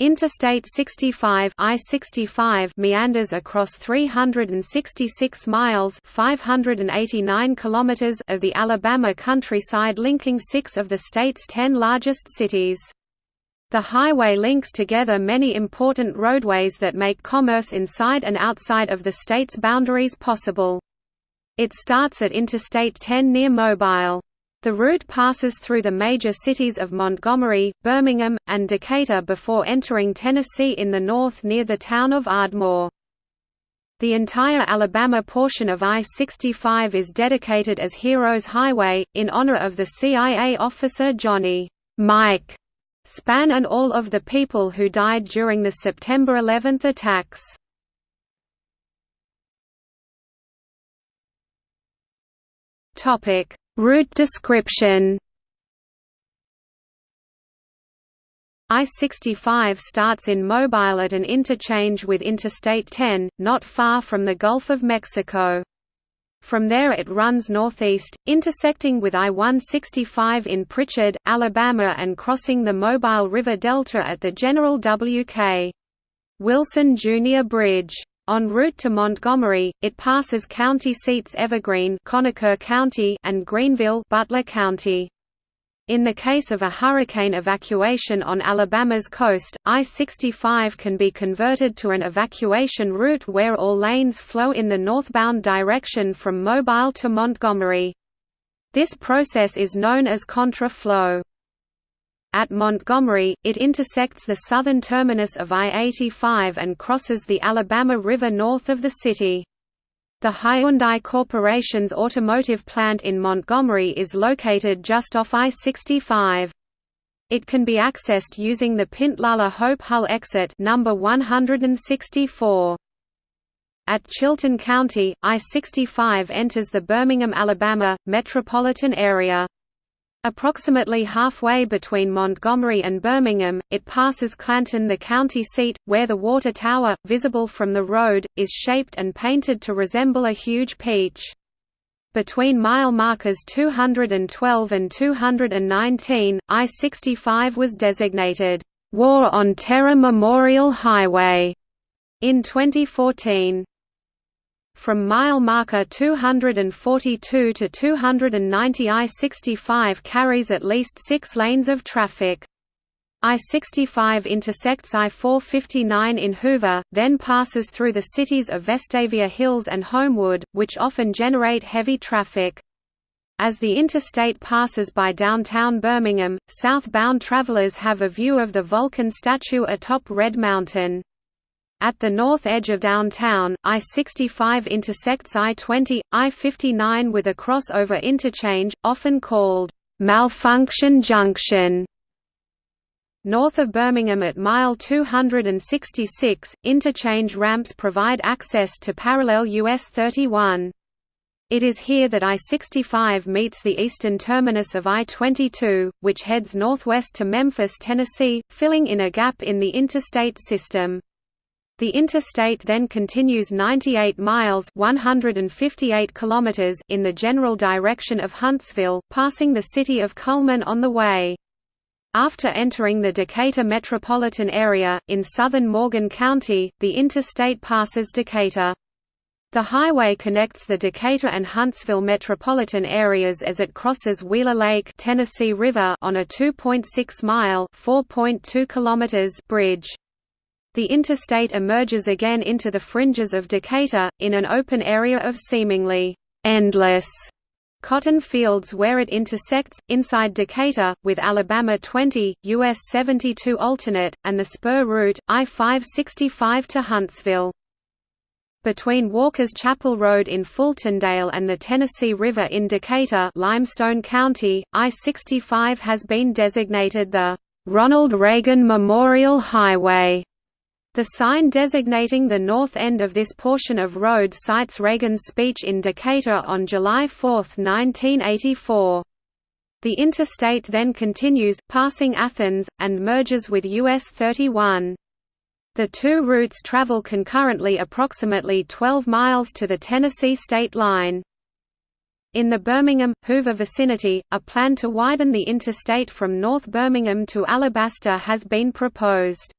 Interstate 65 I-65 meanders across 366 miles 589 kilometers of the Alabama countryside linking six of the state's ten largest cities. The highway links together many important roadways that make commerce inside and outside of the state's boundaries possible. It starts at Interstate 10 near Mobile. The route passes through the major cities of Montgomery, Birmingham, and Decatur before entering Tennessee in the north near the town of Ardmore. The entire Alabama portion of I-65 is dedicated as Heroes Highway, in honor of the CIA officer Johnny Mike Spann and all of the people who died during the September 11 attacks. Topic Route description I-65 starts in Mobile at an interchange with Interstate 10, not far from the Gulf of Mexico. From there it runs northeast, intersecting with I-165 in Prichard, Alabama and crossing the Mobile River Delta at the General W.K. Wilson Jr. Bridge. En route to Montgomery, it passes county seats Evergreen Conecuh County and Greenville Butler County. In the case of a hurricane evacuation on Alabama's coast, I-65 can be converted to an evacuation route where all lanes flow in the northbound direction from Mobile to Montgomery. This process is known as contra-flow. At Montgomery, it intersects the southern terminus of I-85 and crosses the Alabama River north of the city. The Hyundai Corporation's automotive plant in Montgomery is located just off I-65. It can be accessed using the Pintlala Hope Hull exit number 164. At Chilton County, I-65 enters the Birmingham, Alabama, metropolitan area. Approximately halfway between Montgomery and Birmingham, it passes Clanton the county seat, where the water tower, visible from the road, is shaped and painted to resemble a huge peach. Between mile markers 212 and 219, I-65 was designated, "'War on Terror Memorial Highway' in 2014. From mile marker 242 to 290 I-65 carries at least six lanes of traffic. I-65 intersects I-459 in Hoover, then passes through the cities of Vestavia Hills and Homewood, which often generate heavy traffic. As the interstate passes by downtown Birmingham, southbound travelers have a view of the Vulcan statue atop Red Mountain. At the north edge of downtown, I-65 intersects I-20, I-59 with a crossover interchange, often called, "'Malfunction Junction' North of Birmingham at mile 266, interchange ramps provide access to parallel US 31. It is here that I-65 meets the eastern terminus of I-22, which heads northwest to Memphis, Tennessee, filling in a gap in the interstate system. The interstate then continues 98 miles 158 kilometers in the general direction of Huntsville, passing the city of Cullman on the way. After entering the Decatur metropolitan area, in southern Morgan County, the interstate passes Decatur. The highway connects the Decatur and Huntsville metropolitan areas as it crosses Wheeler Lake Tennessee River on a 2.6-mile bridge. The interstate emerges again into the fringes of Decatur, in an open area of seemingly endless cotton fields where it intersects, inside Decatur, with Alabama 20, US 72 alternate, and the spur route, I-565 to Huntsville. Between Walker's Chapel Road in Fultondale and the Tennessee River in Decatur Limestone County, I-65 has been designated the "'Ronald Reagan Memorial Highway' The sign designating the north end of this portion of road cites Reagan's speech in Decatur on July 4, 1984. The interstate then continues, passing Athens, and merges with US 31. The two routes travel concurrently approximately 12 miles to the Tennessee state line. In the Birmingham, Hoover vicinity, a plan to widen the interstate from North Birmingham to Alabaster has been proposed.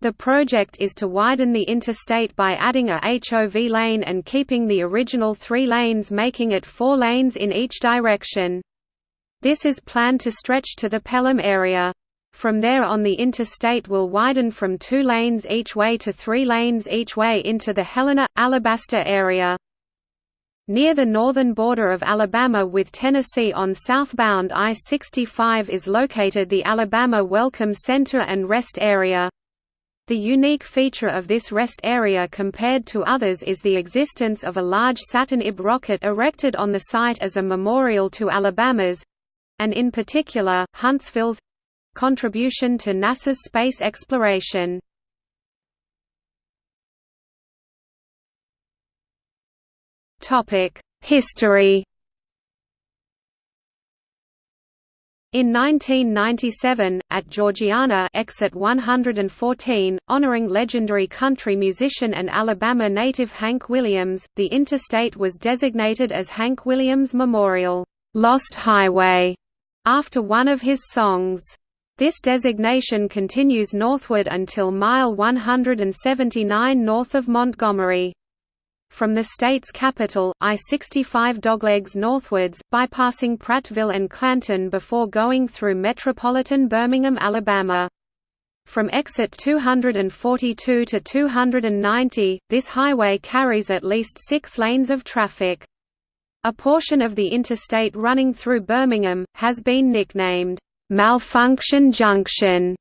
The project is to widen the interstate by adding a HOV lane and keeping the original three lanes making it four lanes in each direction. This is planned to stretch to the Pelham area. From there on the interstate will widen from two lanes each way to three lanes each way into the Helena, Alabaster area. Near the northern border of Alabama with Tennessee on southbound I-65 is located the Alabama Welcome Center and Rest Area. The unique feature of this rest area compared to others is the existence of a large Saturn IB rocket erected on the site as a memorial to Alabama's—and in particular, Huntsville's—contribution to NASA's space exploration. History In 1997, at Georgiana exit 114, honoring legendary country musician and Alabama native Hank Williams, the interstate was designated as Hank Williams Memorial Lost Highway, after one of his songs. This designation continues northward until mile 179 north of Montgomery. From the state's capital, I-65 doglegs northwards, bypassing Prattville and Clanton before going through metropolitan Birmingham, Alabama. From exit 242 to 290, this highway carries at least six lanes of traffic. A portion of the interstate running through Birmingham, has been nicknamed, "'Malfunction Junction'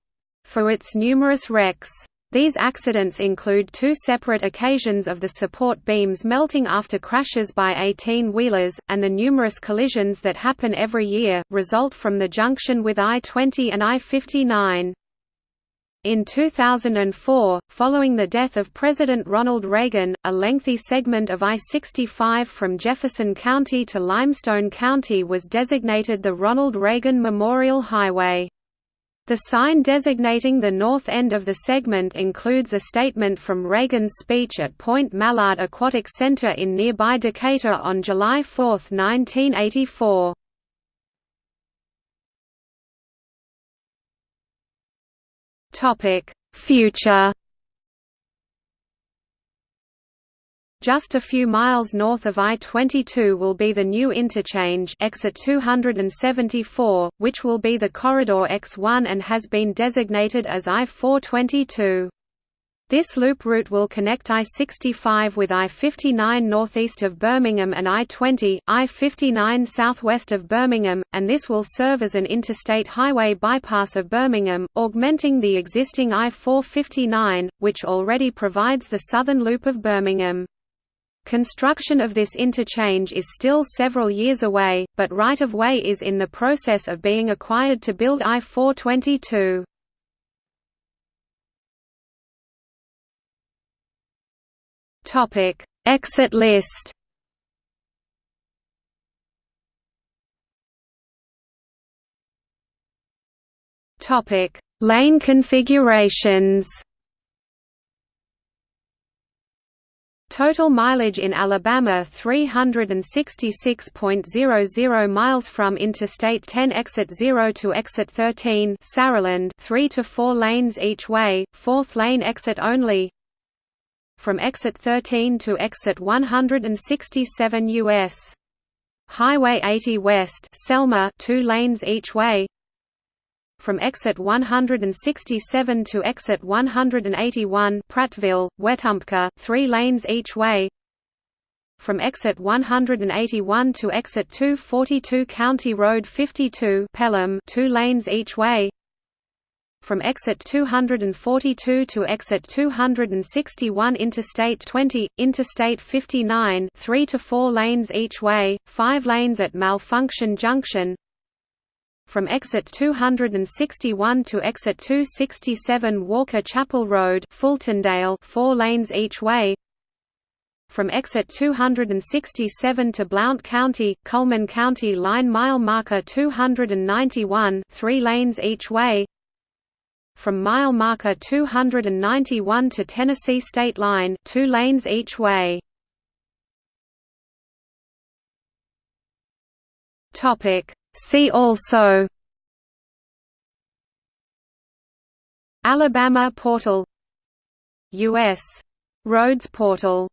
for its numerous wrecks. These accidents include two separate occasions of the support beams melting after crashes by 18-wheelers, and the numerous collisions that happen every year, result from the junction with I-20 and I-59. In 2004, following the death of President Ronald Reagan, a lengthy segment of I-65 from Jefferson County to Limestone County was designated the Ronald Reagan Memorial Highway. The sign designating the north end of the segment includes a statement from Reagan's speech at Point Mallard Aquatic Center in nearby Decatur on July 4, 1984. Future Just a few miles north of I-22 will be the new interchange exit 274, which will be the Corridor X1 and has been designated as I-422. This loop route will connect I-65 with I-59 northeast of Birmingham and I-20, I-59 southwest of Birmingham, and this will serve as an interstate highway bypass of Birmingham, augmenting the existing I-459, which already provides the southern loop of Birmingham. Construction of this interchange is still several years away, but right-of-way is in the process of being acquired to build I-422. Topic: Exit list Topic: Lane configurations Total mileage in Alabama 366.00 miles from Interstate 10 exit 0 to exit 13 Saraland 3 to 4 lanes each way, fourth lane exit only. From exit 13 to exit 167 US Highway 80 West Selma 2 lanes each way from exit 167 to exit 181 Prattville, Wetumpka 3 lanes each way. From exit 181 to exit 242 County Road 52 Pelham 2 lanes each way. From exit 242 to exit 261 Interstate 20, Interstate 59 3 to 4 lanes each way, 5 lanes at Malfunction Junction from exit 261 to exit 267 Walker Chapel Road Fultondale 4 lanes each way. From exit 267 to Blount County, Cullman County line mile marker 291 3 lanes each way. From mile marker 291 to Tennessee state line 2 lanes each way. Topic See also Alabama portal U.S. Roads portal